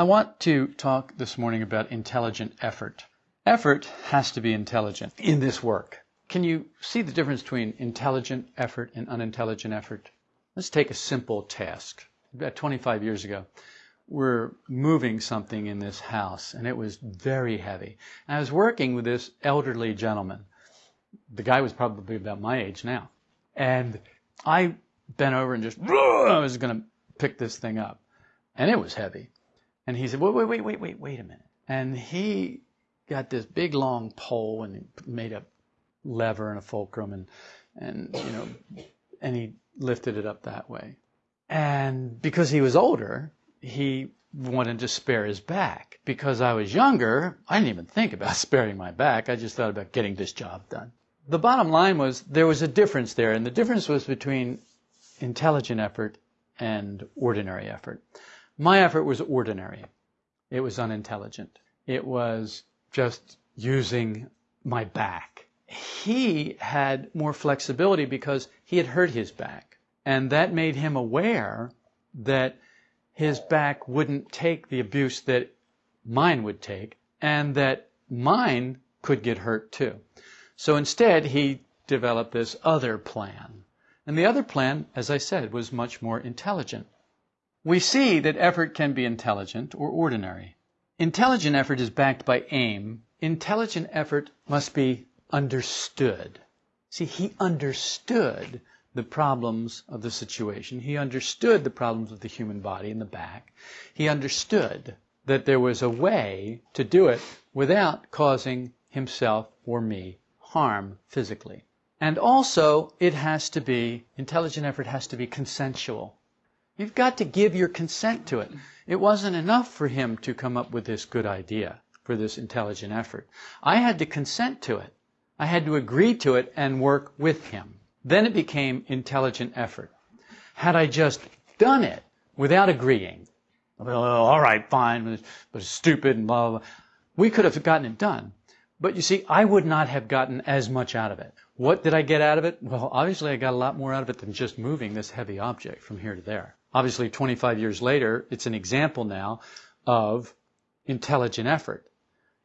I want to talk this morning about intelligent effort. Effort has to be intelligent in this work. Can you see the difference between intelligent effort and unintelligent effort? Let's take a simple task. About 25 years ago, we're moving something in this house and it was very heavy. I was working with this elderly gentleman. The guy was probably about my age now. And I bent over and just, I was going to pick this thing up. And it was heavy. And he said, wait, wait, wait, wait, wait, wait a minute. And he got this big long pole and made a lever and a fulcrum and, and, you know, and he lifted it up that way. And because he was older, he wanted to spare his back. Because I was younger, I didn't even think about sparing my back. I just thought about getting this job done. The bottom line was there was a difference there, and the difference was between intelligent effort and ordinary effort. My effort was ordinary. It was unintelligent. It was just using my back. He had more flexibility because he had hurt his back. And that made him aware that his back wouldn't take the abuse that mine would take and that mine could get hurt too. So instead, he developed this other plan. And the other plan, as I said, was much more intelligent. We see that effort can be intelligent or ordinary. Intelligent effort is backed by aim. Intelligent effort must be understood. See, he understood the problems of the situation. He understood the problems of the human body in the back. He understood that there was a way to do it without causing himself or me harm physically. And also, it has to be, intelligent effort has to be consensual. You've got to give your consent to it. It wasn't enough for him to come up with this good idea for this intelligent effort. I had to consent to it. I had to agree to it and work with him. Then it became intelligent effort. Had I just done it without agreeing, well, all right, fine, but stupid and blah, blah, blah, we could have gotten it done. But you see, I would not have gotten as much out of it. What did I get out of it? Well, obviously I got a lot more out of it than just moving this heavy object from here to there. Obviously, 25 years later, it's an example now of intelligent effort.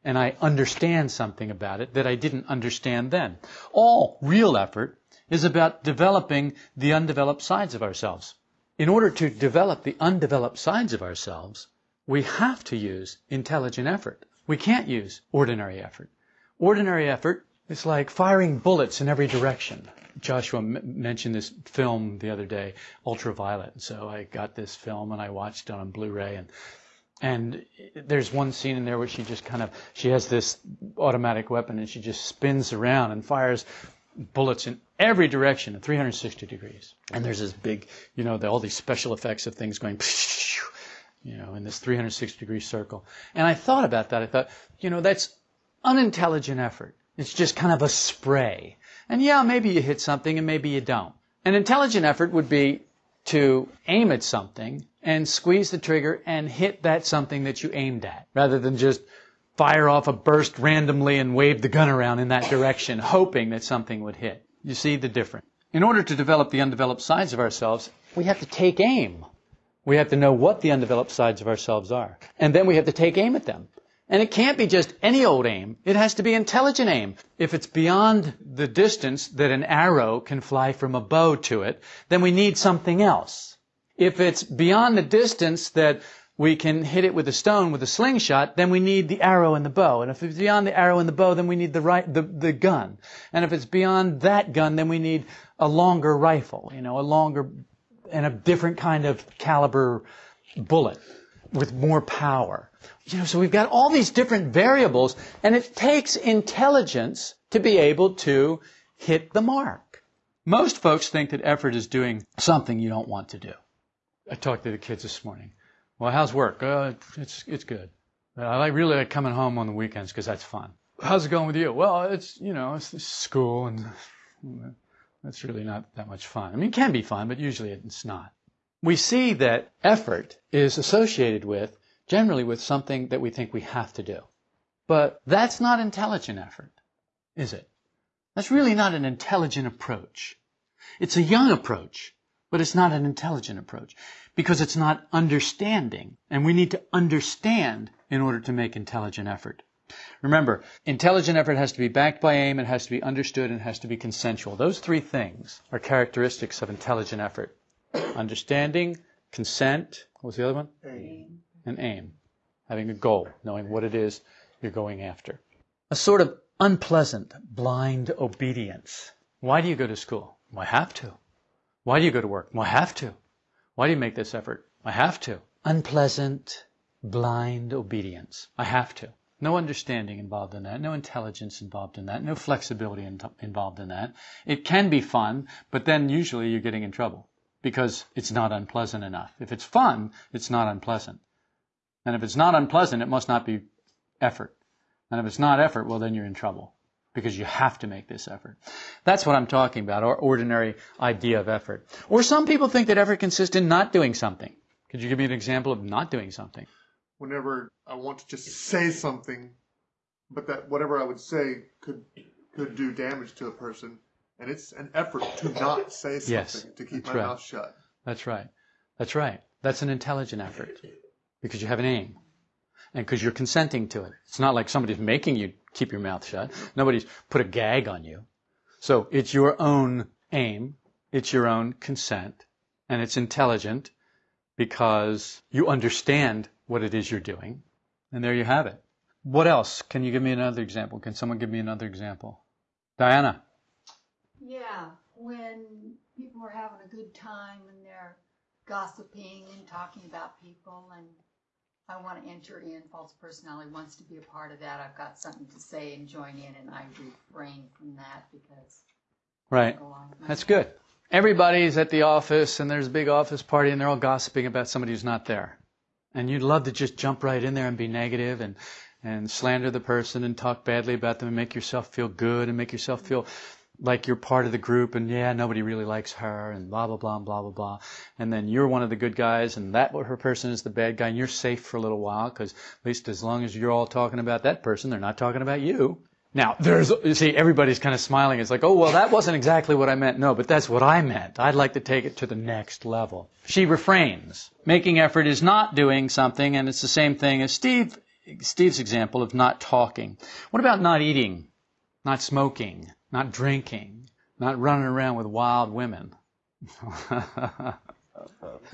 And I understand something about it that I didn't understand then. All real effort is about developing the undeveloped sides of ourselves. In order to develop the undeveloped sides of ourselves, we have to use intelligent effort. We can't use ordinary effort. Ordinary effort is like firing bullets in every direction. Joshua mentioned this film the other day, Ultraviolet. So I got this film and I watched it on Blu-ray and and there's one scene in there where she just kind of she has this automatic weapon and she just spins around and fires bullets in every direction at 360 degrees. And there's this big, you know, the, all these special effects of things going, you know, in this 360 degree circle. And I thought about that. I thought, you know, that's unintelligent effort. It's just kind of a spray. And yeah, maybe you hit something and maybe you don't. An intelligent effort would be to aim at something and squeeze the trigger and hit that something that you aimed at rather than just fire off a burst randomly and wave the gun around in that direction hoping that something would hit. You see the difference. In order to develop the undeveloped sides of ourselves, we have to take aim. We have to know what the undeveloped sides of ourselves are. And then we have to take aim at them. And it can't be just any old aim. It has to be intelligent aim. If it's beyond the distance that an arrow can fly from a bow to it, then we need something else. If it's beyond the distance that we can hit it with a stone with a slingshot, then we need the arrow and the bow. And if it's beyond the arrow and the bow, then we need the right, the, the gun. And if it's beyond that gun, then we need a longer rifle, you know, a longer and a different kind of caliber bullet with more power. You know, so we've got all these different variables, and it takes intelligence to be able to hit the mark. Most folks think that effort is doing something you don't want to do. I talked to the kids this morning. Well, how's work? Uh, it's it's good. I like really like coming home on the weekends because that's fun. How's it going with you? Well, it's you know it's school and that's really not that much fun. I mean, it can be fun, but usually it's not. We see that effort is associated with generally with something that we think we have to do. But that's not intelligent effort, is it? That's really not an intelligent approach. It's a young approach, but it's not an intelligent approach because it's not understanding. And we need to understand in order to make intelligent effort. Remember, intelligent effort has to be backed by aim, it has to be understood, and it has to be consensual. Those three things are characteristics of intelligent effort. Understanding, consent, what was the other one? Aim. And aim. Having a goal, knowing what it is you're going after. A sort of unpleasant, blind obedience. Why do you go to school? Well, I have to. Why do you go to work? Well, I have to. Why do you make this effort? I have to. Unpleasant, blind obedience. I have to. No understanding involved in that, no intelligence involved in that, no flexibility in involved in that. It can be fun, but then usually you're getting in trouble because it's not unpleasant enough. If it's fun, it's not unpleasant. And if it's not unpleasant, it must not be effort. And if it's not effort, well, then you're in trouble because you have to make this effort. That's what I'm talking about, our ordinary idea of effort. Or some people think that effort consists in not doing something. Could you give me an example of not doing something? Whenever I want to just say something, but that whatever I would say could could do damage to a person, and it's an effort to not say something Yes, to keep my right. mouth shut. That's right. That's right. That's an intelligent effort because you have an aim and because you're consenting to it. It's not like somebody's making you keep your mouth shut. Nobody's put a gag on you. So it's your own aim. It's your own consent and it's intelligent because you understand what it is you're doing. And there you have it. What else? Can you give me another example? Can someone give me another example? Diana. Yeah, when people are having a good time and they're gossiping and talking about people, and I want to enter in, false personality wants to be a part of that. I've got something to say and join in, and I refrain from that because Right. I go along with my- That's good. Everybody's at the office and there's a big office party and they're all gossiping about somebody who's not there. And you'd love to just jump right in there and be negative and, and slander the person and talk badly about them and make yourself feel good and make yourself feel like you're part of the group and yeah, nobody really likes her and blah, blah, blah, blah, blah, blah. And then you're one of the good guys and that her person is the bad guy and you're safe for a little while because at least as long as you're all talking about that person, they're not talking about you. Now, there's, you see, everybody's kind of smiling. It's like, oh, well, that wasn't exactly what I meant. No, but that's what I meant. I'd like to take it to the next level. She refrains. Making effort is not doing something, and it's the same thing as Steve, Steve's example of not talking. What about not eating, not smoking, not drinking, not running around with wild women?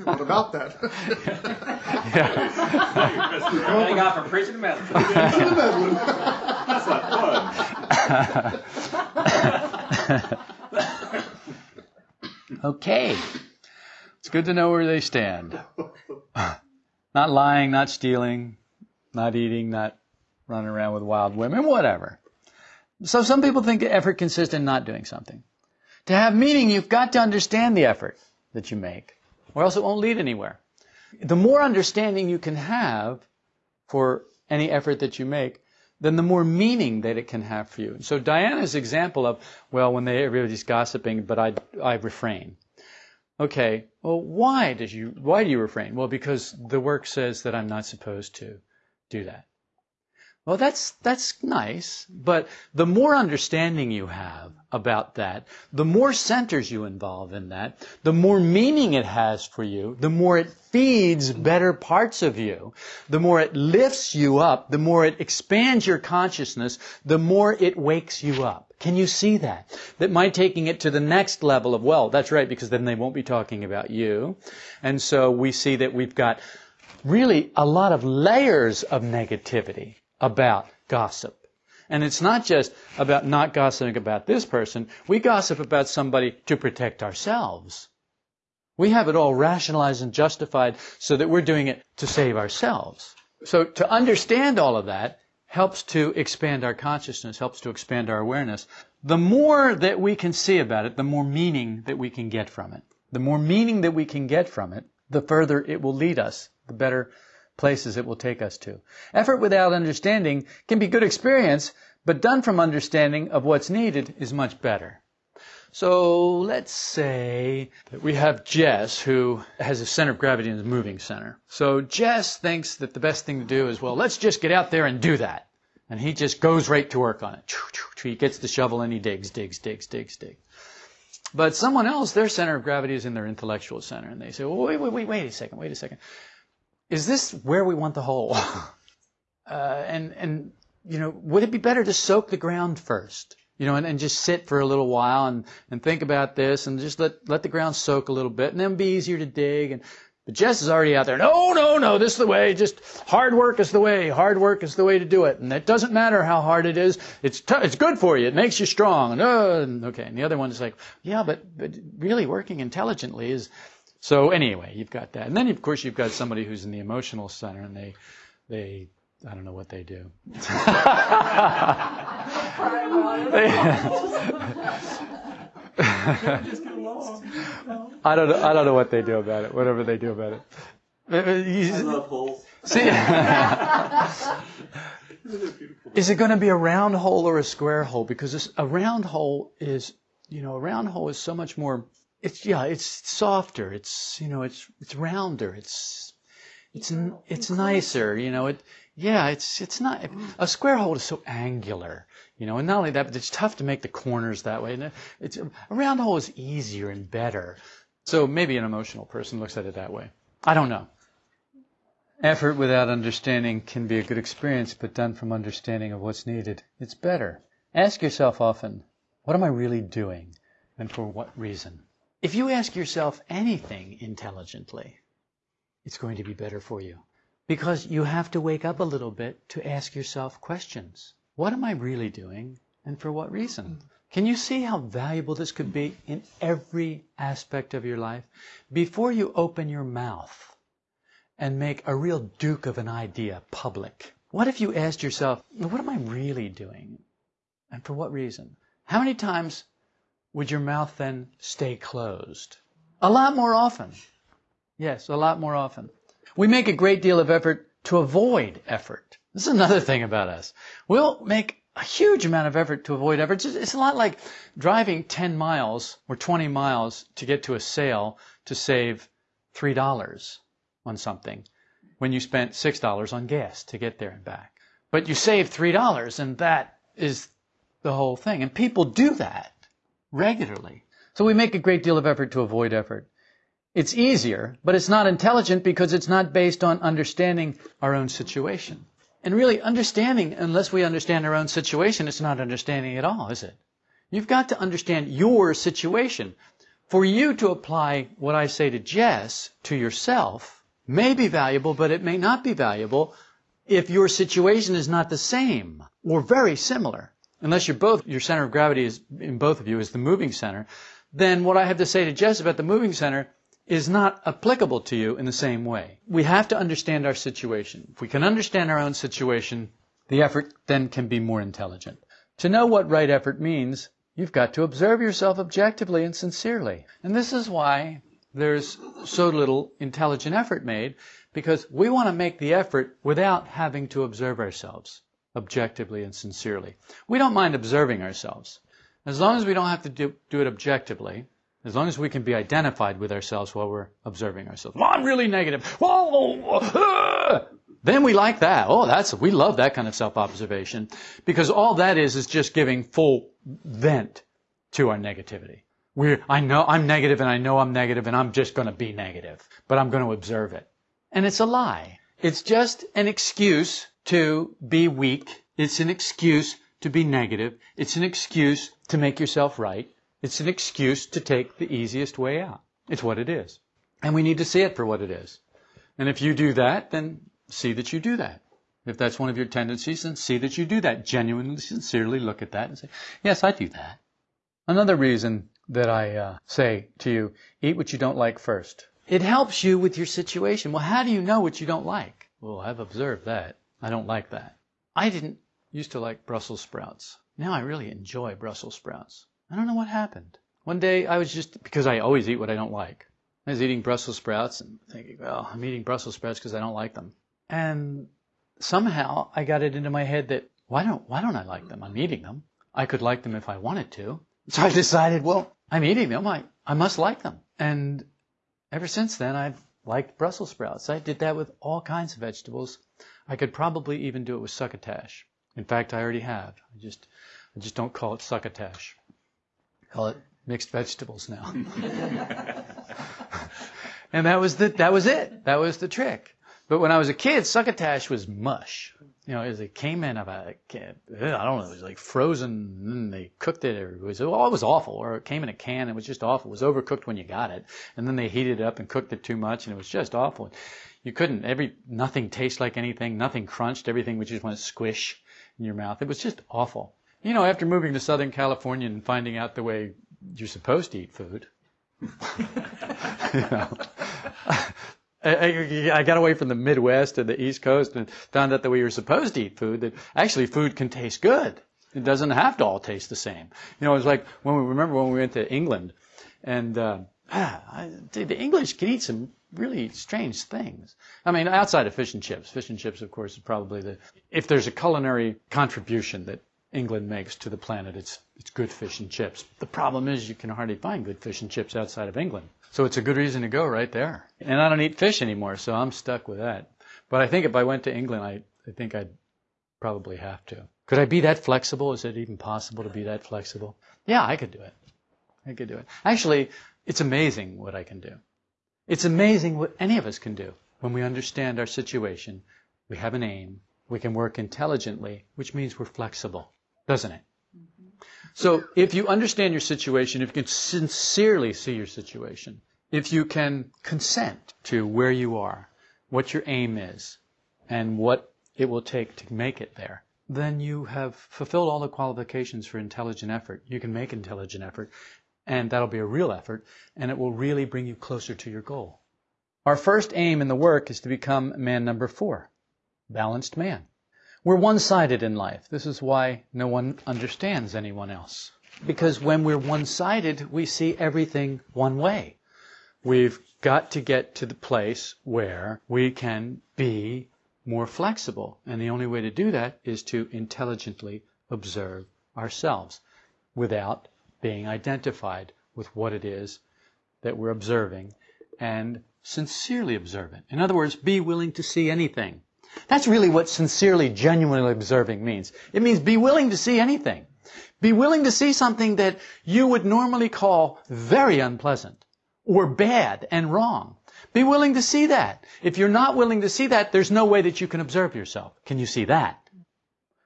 What about that? yeah. Thank God for preaching the message. That's not fun. okay. It's good to know where they stand. Not lying, not stealing, not eating, not running around with wild women, whatever. So some people think effort consists in not doing something. To have meaning, you've got to understand the effort that you make, or else it won't lead anywhere. The more understanding you can have for any effort that you make, then the more meaning that it can have for you. So Diana's example of, well, when they, everybody's gossiping, but I, I refrain. Okay, well, why does you, why do you refrain? Well, because the work says that I'm not supposed to do that. Well, that's, that's nice, but the more understanding you have about that, the more centers you involve in that, the more meaning it has for you, the more it feeds better parts of you, the more it lifts you up, the more it expands your consciousness, the more it wakes you up. Can you see that? That my taking it to the next level of, well, that's right, because then they won't be talking about you. And so we see that we've got really a lot of layers of negativity about gossip. And it's not just about not gossiping about this person. We gossip about somebody to protect ourselves. We have it all rationalized and justified so that we're doing it to save ourselves. So to understand all of that helps to expand our consciousness, helps to expand our awareness. The more that we can see about it, the more meaning that we can get from it. The more meaning that we can get from it, the further it will lead us, the better places it will take us to. Effort without understanding can be good experience, but done from understanding of what's needed is much better. So let's say that we have Jess who has a center of gravity in the moving center. So Jess thinks that the best thing to do is, well, let's just get out there and do that. And he just goes right to work on it. He gets the shovel and he digs, digs, digs, digs, digs. But someone else, their center of gravity is in their intellectual center, and they say, well, wait, wait, wait, wait a second, wait a second. Is this where we want the hole? uh, and and you know, would it be better to soak the ground first? You know, and, and just sit for a little while and, and think about this and just let, let the ground soak a little bit and then be easier to dig. And, but Jess is already out there. No, no, no, this is the way. Just hard work is the way. Hard work is the way to do it. And it doesn't matter how hard it is. It's t- it's good for you. It makes you strong. And, uh, okay. And the other one is like, yeah, but, but really working intelligently is, so anyway, you've got that. And then of course you've got somebody who's in the emotional center and they, they, I don't know what they do. I don't know, I don't know what they do about it. Whatever they do about it. Uh, uh, I love holes. See, is it going to be a round hole or a square hole? Because this, a round hole is, you know, a round hole is so much more. It's yeah, it's softer. It's you know, it's it's rounder. It's it's n- it's nicer. You know, it yeah, it's it's not a square hole is so angular. You know, and not only that, but it's tough to make the corners that way. And it's a round hole is easier and better. So maybe an emotional person looks at it that way. I don't know. Effort without understanding can be a good experience, but done from understanding of what's needed, it's better. Ask yourself often, what am I really doing and for what reason? If you ask yourself anything intelligently, it's going to be better for you. Because you have to wake up a little bit to ask yourself questions. What am I really doing and for what reason? Can you see how valuable this could be in every aspect of your life? Before you open your mouth and make a real duke of an idea public, what if you asked yourself, what am I really doing and for what reason? How many times would your mouth then stay closed? A lot more often. Yes, a lot more often. We make a great deal of effort to avoid effort. This is another thing about us. We'll make a huge amount of effort to avoid effort. It's, a lot like driving 10 miles or 20 miles to get to a sale to save $3 on something when you spent $6 on gas to get there and back. But you save $3 and that is the whole thing. And people do that regularly. So we make a great deal of effort to avoid effort. It's easier, but it's not intelligent because it's not based on understanding our own situation. And really, understanding, unless we understand our own situation, it's not understanding at all, is it? You've got to understand your situation. For you to apply what I say to Jess to yourself may be valuable, but it may not be valuable if your situation is not the same or very similar. Unless you're both, your center of gravity is in both of you is the moving center, then what I have to say to Jess about the moving center is not applicable to you in the same way. We have to understand our situation. If we can understand our own situation, the effort then can be more intelligent. To know what right effort means, you've got to observe yourself objectively and sincerely. And this is why there's so little intelligent effort made, because we want to make the effort without having to observe ourselves objectively and sincerely. We don't mind observing ourselves. As long as we don't have to do, do it objectively, as long as we can be identified with ourselves while we're observing ourselves. Well, I'm really negative. Whoa, ah! Then we like that. Oh, that's, we love that kind of self-observation because all that is is just giving full vent to our negativity. We're, I know I'm negative and I know I'm negative and I'm just going to be negative, but I'm going to observe it. And it's a lie. It's just an excuse to be weak. It's an excuse to be negative. It's an excuse to make yourself right. It's an excuse to take the easiest way out. It's what it is. And we need to see it for what it is. And if you do that, then see that you do that. If that's one of your tendencies, then see that you do that. Genuinely, sincerely look at that and say, yes, I do that. Another reason that I uh, say to you, eat what you don't like first. It helps you with your situation. Well, how do you know what you don't like? Well, I've observed that. I don't like that. I didn't used to like Brussels sprouts. Now I really enjoy Brussels sprouts. I don't know what happened. One day I was just, because I always eat what I don't like. I was eating Brussels sprouts and thinking, well, I'm eating Brussels sprouts because I don't like them. And somehow I got it into my head that why don't, why don't I like them? I'm eating them. I could like them if I wanted to. So I decided, well, I'm eating them. I, I must like them. And ever since then, I've liked Brussels sprouts. I did that with all kinds of vegetables. I could probably even do it with succotash. In fact, I already have. I just, I just don't call it succotash. Call it mixed vegetables now. and that was the that was it. That was the trick. But when I was a kid, succotash was mush. You know, as it came in, about I don't know, it was like frozen, and they cooked it. Or it was, oh, it was awful. Or it came in a can, it was just awful. It was overcooked when you got it, and then they heated it up and cooked it too much, and it was just awful. You couldn't. Every nothing tastes like anything. Nothing crunched. Everything would just want to squish in your mouth. It was just awful. You know, after moving to Southern California and finding out the way you're supposed to eat food, you know, I, I, got away from the Midwest and the East Coast and found out that we were supposed to eat food. That actually food can taste good. It doesn't have to all taste the same. You know, it was like when we remember when we went to England, and uh, ah, I, the English can eat some really strange things. I mean, outside of fish and chips, fish and chips, of course, is probably the if there's a culinary contribution that England makes to the planet, it's it's good fish and chips. The problem is you can hardly find good fish and chips outside of England. So it's a good reason to go right there. And I don't eat fish anymore, so I'm stuck with that. But I think if I went to England, I, I think I'd probably have to. Could I be that flexible? Is it even possible to be that flexible? Yeah, I could do it. I could do it. Actually, it's amazing what I can do. It's amazing what any of us can do when we understand our situation. We have an aim. We can work intelligently, which means we're flexible, doesn't it? Mm-hmm. So if you understand your situation, if you can sincerely see your situation, if you can consent to where you are, what your aim is, and what it will take to make it there, then you have fulfilled all the qualifications for intelligent effort. You can make intelligent effort, and that'll be a real effort, and it will really bring you closer to your goal. Our first aim in the work is to become man number four, balanced man. We're one-sided in life. This is why no one understands anyone else. Because when we're one-sided, we see everything one way. We've got to get to the place where we can be more flexible. And the only way to do that is to intelligently observe ourselves without being identified with what it is that we're observing and sincerely observe it. In other words, be willing to see anything. That's really what sincerely, genuinely observing means. It means be willing to see anything. Be willing to see something that you would normally call very unpleasant or bad and wrong. Be willing to see that. If you're not willing to see that, there's no way that you can observe yourself. Can you see that?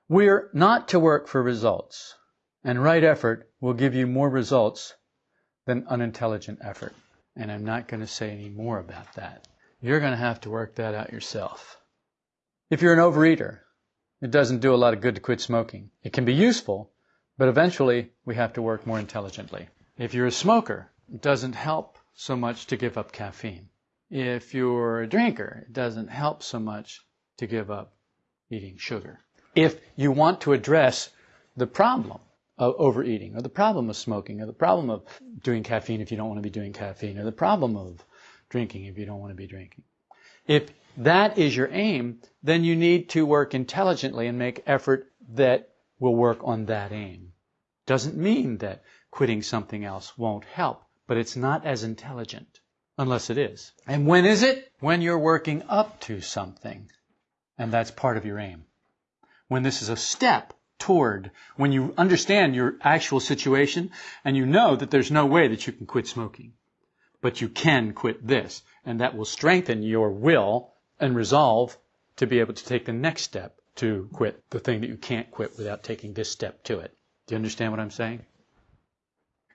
We're not to work for results, and right effort will give you more results than unintelligent effort. And I'm not going to say any more about that. You're going to have to work that out yourself. If you're an overeater, it doesn't do a lot of good to quit smoking. It can be useful, but eventually we have to work more intelligently. If you're a smoker, it doesn't help so much to give up caffeine. If you're a drinker, it doesn't help so much to give up eating sugar. If you want to address the problem of overeating, or the problem of smoking, or the problem of doing caffeine if you don't want to be doing caffeine, or the problem of drinking if you don't want to be drinking. If that is your aim, then you need to work intelligently and make effort that will work on that aim. Doesn't mean that quitting something else won't help, but it's not as intelligent unless it is. And when is it? When you're working up to something. And that's part of your aim. When this is a step toward, when you understand your actual situation and you know that there's no way that you can quit smoking, but you can quit this, and that will strengthen your will and resolve to be able to take the next step to quit the thing that you can't quit without taking this step to it. Do you understand what I'm saying?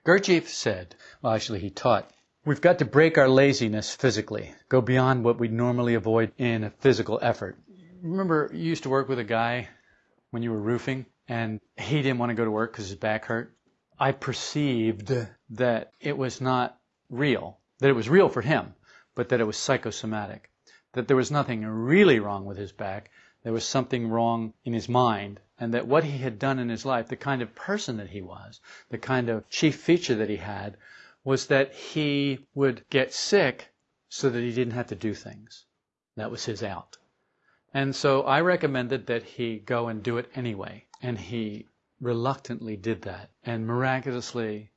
Gurdjieff said, well, actually, he taught, we've got to break our laziness physically, go beyond what we normally avoid in a physical effort. Remember, you used to work with a guy when you were roofing, and he didn't want to go to work because his back hurt. I perceived that it was not real, that it was real for him, but that it was psychosomatic that there was nothing really wrong with his back. There was something wrong in his mind, and that what he had done in his life, the kind of person that he was, the kind of chief feature that he had, was that he would get sick so that he didn't have to do things. That was his out. And so I recommended that he go and do it anyway. And he reluctantly did that and miraculously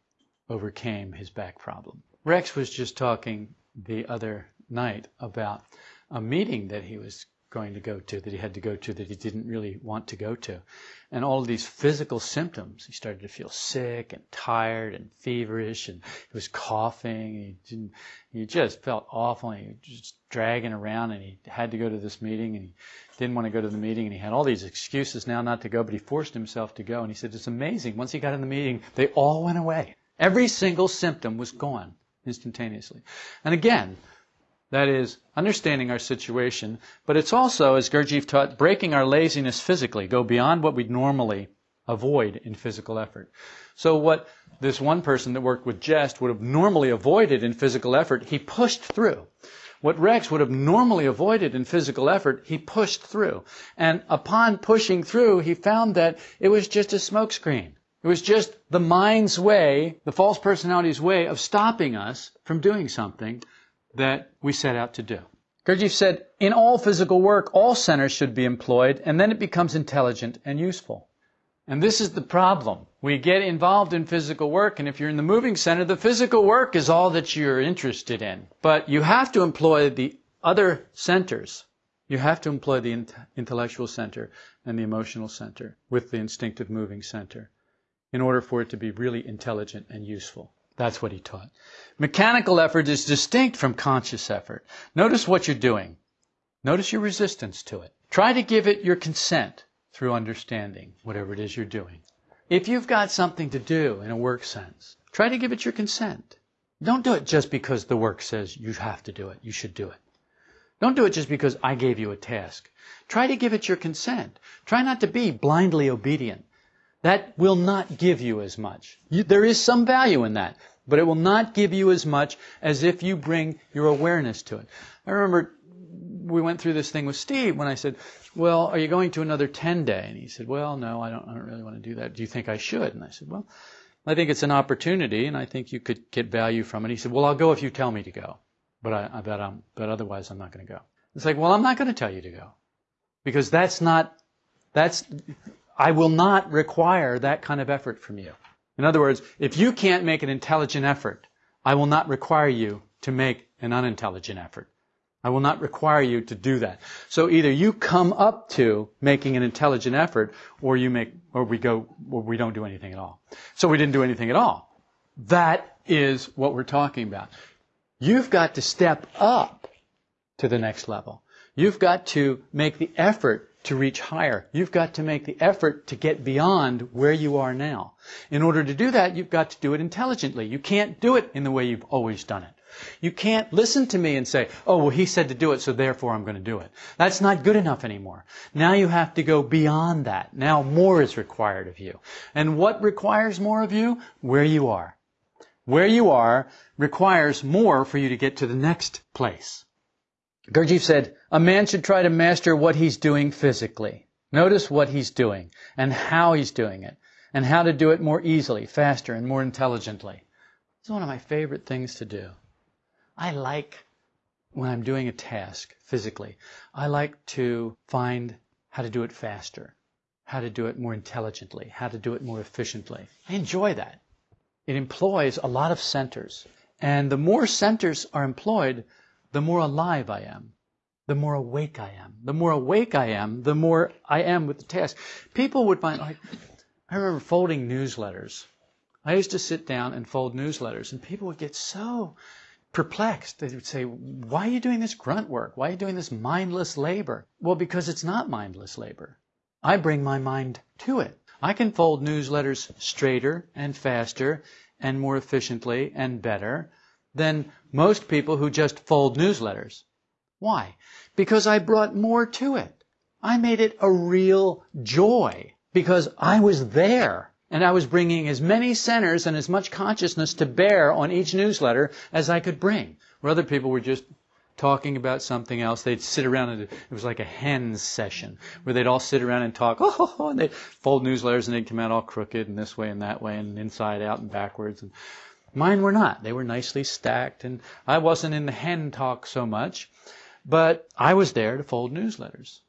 overcame his back problem. Rex was just talking the other night about a meeting that he was going to go to, that he had to go to, that he didn't really want to go to. And all these physical symptoms, he started to feel sick and tired and feverish, and he was coughing. He, didn't, he just felt awful. And he was just dragging around, and he had to go to this meeting, and he didn't want to go to the meeting, and he had all these excuses now not to go, but he forced himself to go. And he said, It's amazing. Once he got in the meeting, they all went away. Every single symptom was gone instantaneously. And again, that is, understanding our situation, but it's also, as Gurdjieff taught, breaking our laziness physically, go beyond what we'd normally avoid in physical effort. So what this one person that worked with Jess would have normally avoided in physical effort, he pushed through. What Rex would have normally avoided in physical effort, he pushed through. And upon pushing through, he found that it was just a smokescreen. It was just the mind's way, the false personality's way of stopping us from doing something that we set out to do. Gurdjieff said, in all physical work, all centers should be employed, and then it becomes intelligent and useful. And this is the problem. We get involved in physical work, and if you're in the moving center, the physical work is all that you're interested in. But you have to employ the other centers. You have to employ the intellectual center and the emotional center with the instinctive moving center in order for it to be really intelligent and useful. That's what he taught. Mechanical effort is distinct from conscious effort. Notice what you're doing. Notice your resistance to it. Try to give it your consent through understanding whatever it is you're doing. If you've got something to do in a work sense, try to give it your consent. Don't do it just because the work says you have to do it, you should do it. Don't do it just because I gave you a task. Try to give it your consent. Try not to be blindly obedient. That will not give you as much. You, there is some value in that, but it will not give you as much as if you bring your awareness to it. I remember we went through this thing with Steve when I said, well, are you going to another 10 day? And he said, well, no, I don't, I don't really want to do that. Do you think I should? And I said, well, I think it's an opportunity and I think you could get value from it. He said, well, I'll go if you tell me to go, but I, I bet I'm, but otherwise I'm not going to go. It's like, well, I'm not going to tell you to go because that's not, that's, I will not require that kind of effort from you. In other words, if you can't make an intelligent effort, I will not require you to make an unintelligent effort. I will not require you to do that. So either you come up to making an intelligent effort, or you make, or we go, or we don't do anything at all. So we didn't do anything at all. That is what we're talking about. You've got to step up to the next level. You've got to make the effort to reach higher. You've got to make the effort to get beyond where you are now. In order to do that, you've got to do it intelligently. You can't do it in the way you've always done it. You can't listen to me and say, oh, well, he said to do it, so therefore I'm going to do it. That's not good enough anymore. Now you have to go beyond that. Now more is required of you. And what requires more of you? Where you are. Where you are requires more for you to get to the next place. Gurdjieff said, a man should try to master what he's doing physically. Notice what he's doing and how he's doing it and how to do it more easily, faster, and more intelligently. It's one of my favorite things to do. I like when I'm doing a task physically, I like to find how to do it faster, how to do it more intelligently, how to do it more efficiently. I enjoy that. It employs a lot of centers. And the more centers are employed, the more alive I am, the more awake I am. The more awake I am, the more I am with the task. People would find, like, I remember folding newsletters. I used to sit down and fold newsletters, and people would get so perplexed. They would say, Why are you doing this grunt work? Why are you doing this mindless labor? Well, because it's not mindless labor. I bring my mind to it. I can fold newsletters straighter and faster and more efficiently and better than most people who just fold newsletters. Why? Because I brought more to it. I made it a real joy because I was there and I was bringing as many centers and as much consciousness to bear on each newsletter as I could bring. Where other people were just talking about something else, they'd sit around and it was like a hens session where they'd all sit around and talk, oh, and they'd fold newsletters and they'd come out all crooked and this way and that way and inside out and backwards. And Mine were not. They were nicely stacked, and I wasn't in the hen talk so much, but I was there to fold newsletters.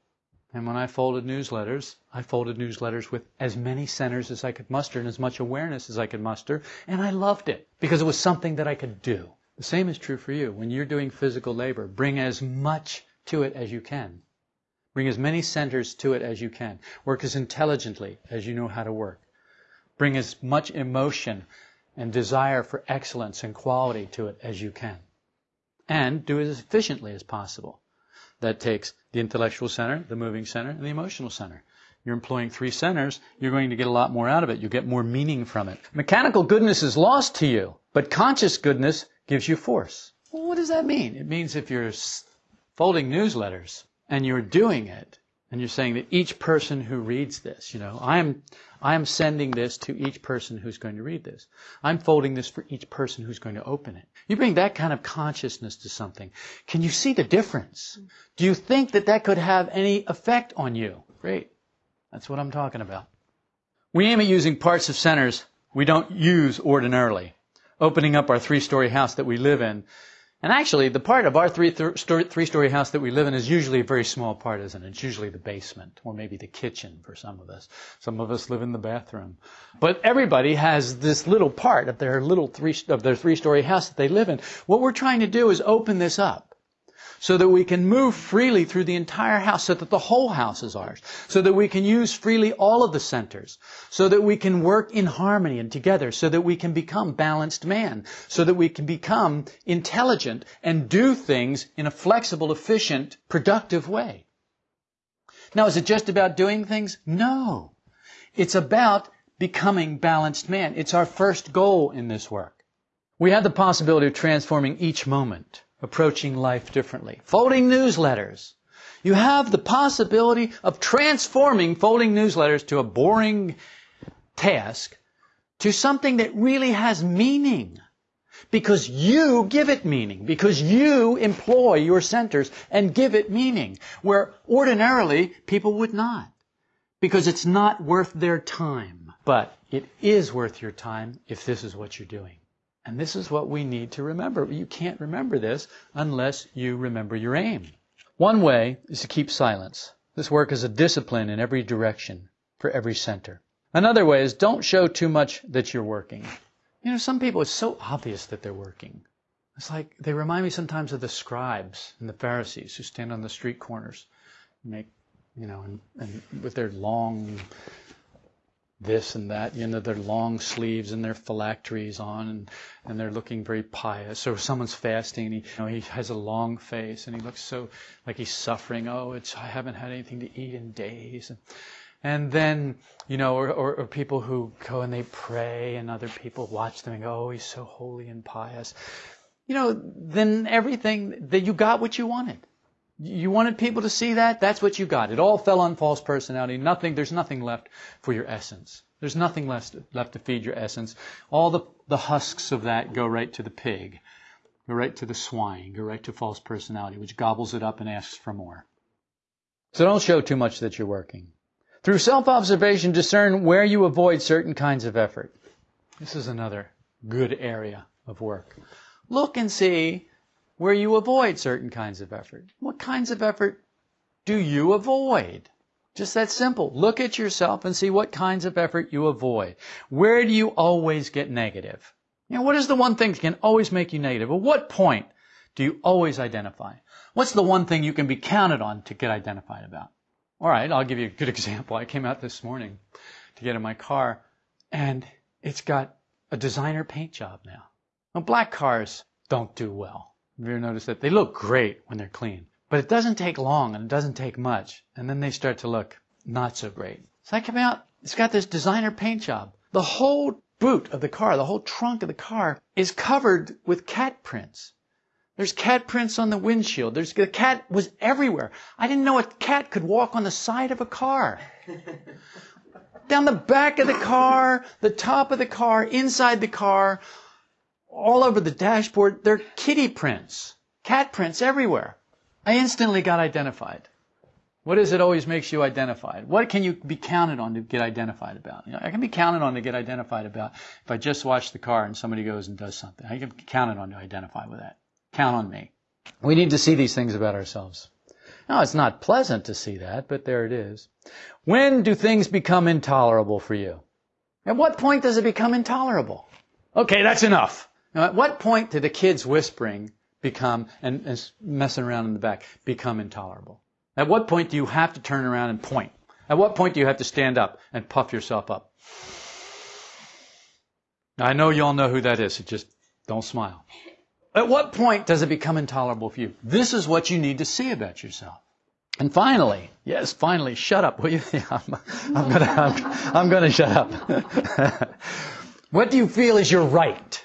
And when I folded newsletters, I folded newsletters with as many centers as I could muster and as much awareness as I could muster, and I loved it because it was something that I could do. The same is true for you. When you're doing physical labor, bring as much to it as you can. Bring as many centers to it as you can. Work as intelligently as you know how to work. Bring as much emotion and desire for excellence and quality to it as you can. And do it as efficiently as possible. That takes the intellectual center, the moving center, and the emotional center. You're employing three centers, you're going to get a lot more out of it. You get more meaning from it. Mechanical goodness is lost to you, but conscious goodness gives you force. Well, what does that mean? It means if you're folding newsletters, and you're doing it, and you're saying that each person who reads this, you know, I am, I am sending this to each person who's going to read this. I'm folding this for each person who's going to open it. You bring that kind of consciousness to something. Can you see the difference? Do you think that that could have any effect on you? Great. That's what I'm talking about. We aim at using parts of centers we don't use ordinarily. Opening up our three-story house that we live in and actually, the part of our three, th- three story house that we live in is usually a very small part, isn't it? It's usually the basement or maybe the kitchen for some of us. Some of us live in the bathroom. But everybody has this little part of their little three, of their three story house that they live in. What we're trying to do is open this up so that we can move freely through the entire house, so that the whole house is ours, so that we can use freely all of the centers, so that we can work in harmony and together, so that we can become balanced man, so that we can become intelligent and do things in a flexible, efficient, productive way. Now, is it just about doing things? No. It's about becoming balanced man. It's our first goal in this work. We have the possibility of transforming each moment approaching life differently. Folding newsletters. You have the possibility of transforming folding newsletters to a boring task to something that really has meaning. Because you give it meaning. Because you employ your centers and give it meaning. Where ordinarily people would not. Because it's not worth their time. But it is worth your time if this is what you're doing. And this is what we need to remember. You can't remember this unless you remember your aim. One way is to keep silence. This work is a discipline in every direction for every center. Another way is don't show too much that you're working. You know, some people, it's so obvious that they're working. It's like they remind me sometimes of the scribes and the Pharisees who stand on the street corners, and make, you know, and, and with their long this and that, you know, their long sleeves and their phylacteries on, and, and they're looking very pious. Or someone's fasting, and he, you know, he has a long face, and he looks so like he's suffering. Oh, it's I haven't had anything to eat in days. And, and then, you know, or, or, or people who go and they pray, and other people watch them and go, oh, he's so holy and pious. You know, then everything that you got what you wanted. You wanted people to see that? That's what you got. It all fell on false personality. Nothing, there's nothing left for your essence. There's nothing left, left to feed your essence. All the, the husks of that go right to the pig, go right to the swine, go right to false personality, which gobbles it up and asks for more. So don't show too much that you're working. Through self-observation, discern where you avoid certain kinds of effort. This is another good area of work. Look and see where you avoid certain kinds of effort. What kinds of effort do you avoid? Just that simple. Look at yourself and see what kinds of effort you avoid. Where do you always get negative? You know, what is the one thing that can always make you negative? At what point do you always identify? What's the one thing you can be counted on to get identified about? All right, I'll give you a good example. I came out this morning to get in my car and it's got a designer paint job now. Now black cars don't do well. Have you ever noticed that? They look great when they're clean. But it doesn't take long and it doesn't take much. And then they start to look not so great. So I come out, it's got this designer paint job. The whole boot of the car, the whole trunk of the car is covered with cat prints. There's cat prints on the windshield. There's the cat was everywhere. I didn't know a cat could walk on the side of a car. Down the back of the car, the top of the car, inside the car, all over the dashboard. They're kitty prints, cat prints everywhere. I instantly got identified. What is it always makes you identified? What can you be counted on to get identified about? You know, I can be counted on to get identified about if I just watch the car and somebody goes and does something. I can be counted on to identify with that. Count on me. We need to see these things about ourselves. Now, it's not pleasant to see that, but there it is. When do things become intolerable for you? At what point does it become intolerable? Okay, that's enough. Now, at what point did the kids whispering become, and, and messing around in the back, become intolerable? At what point do you have to turn around and point? At what point do you have to stand up and puff yourself up? I know you all know who that is, so just don't smile. At what point does it become intolerable for you? This is what you need to see about yourself. And finally, yes, finally, shut up, will you? I'm, I'm gonna, I'm, I'm gonna shut up. what do you feel is your right?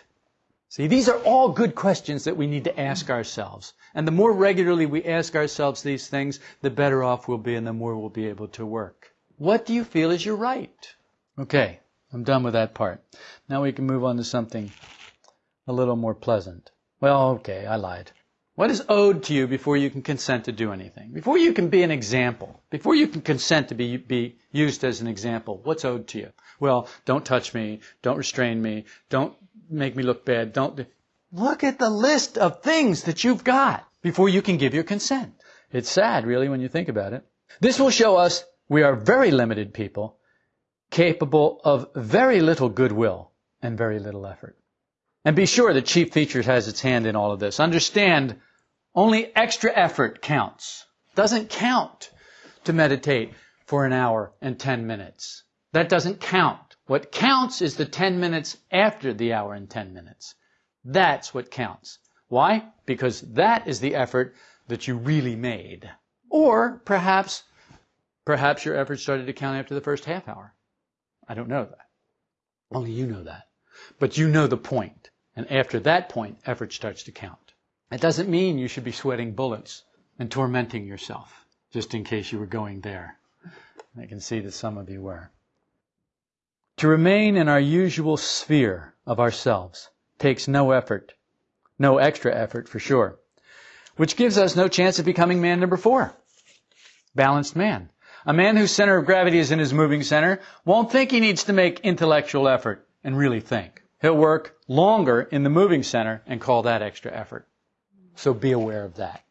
See, these are all good questions that we need to ask ourselves. And the more regularly we ask ourselves these things, the better off we'll be and the more we'll be able to work. What do you feel is your right? Okay, I'm done with that part. Now we can move on to something a little more pleasant. Well, okay, I lied. What is owed to you before you can consent to do anything? Before you can be an example? Before you can consent to be, be used as an example? What's owed to you? Well, don't touch me. Don't restrain me. Don't make me look bad. Don't. Look at the list of things that you've got before you can give your consent. It's sad, really, when you think about it. This will show us we are very limited people, capable of very little goodwill and very little effort. And be sure that Chief Features has its hand in all of this. Understand, only extra effort counts. Doesn't count to meditate for an hour and 10 minutes. That doesn't count. What counts is the 10 minutes after the hour and 10 minutes. That's what counts. Why? Because that is the effort that you really made. Or perhaps, perhaps your effort started to count after the first half hour. I don't know that. Only you know that. But you know the point. And after that point, effort starts to count. It doesn't mean you should be sweating bullets and tormenting yourself, just in case you were going there. I can see that some of you were. To remain in our usual sphere of ourselves takes no effort, no extra effort for sure, which gives us no chance of becoming man number four. Balanced man. A man whose center of gravity is in his moving center won't think he needs to make intellectual effort and really think. He'll work longer in the moving center and call that extra effort. So be aware of that.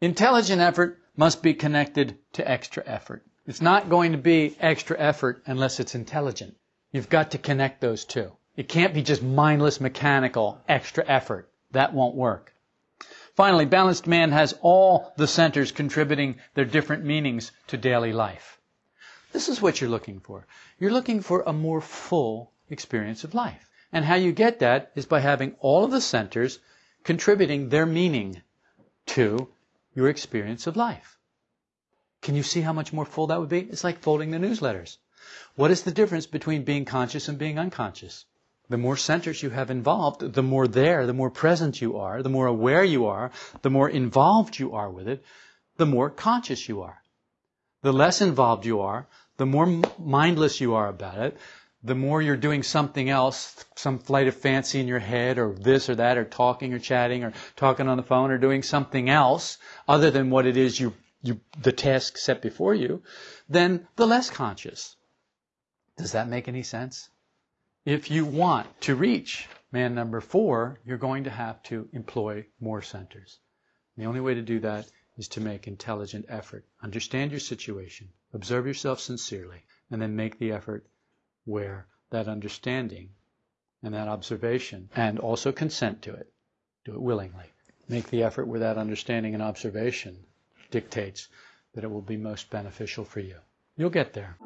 Intelligent effort must be connected to extra effort. It's not going to be extra effort unless it's intelligent. You've got to connect those two. It can't be just mindless, mechanical, extra effort. That won't work. Finally, balanced man has all the centers contributing their different meanings to daily life. This is what you're looking for. You're looking for a more full experience of life. And how you get that is by having all of the centers contributing their meaning to your experience of life. Can you see how much more full that would be? It's like folding the newsletters. What is the difference between being conscious and being unconscious? The more centers you have involved, the more there, the more present you are, the more aware you are, the more involved you are with it, the more conscious you are. The less involved you are, the more mindless you are about it, the more you're doing something else, some flight of fancy in your head, or this or that, or talking or chatting, or talking on the phone, or doing something else other than what it is you, you the task set before you, then the less conscious. Does that make any sense? If you want to reach man number four, you're going to have to employ more centers. The only way to do that is to make intelligent effort. Understand your situation, observe yourself sincerely, and then make the effort where that understanding and that observation and also consent to it. Do it willingly. Make the effort where that understanding and observation dictates that it will be most beneficial for you. You'll get there.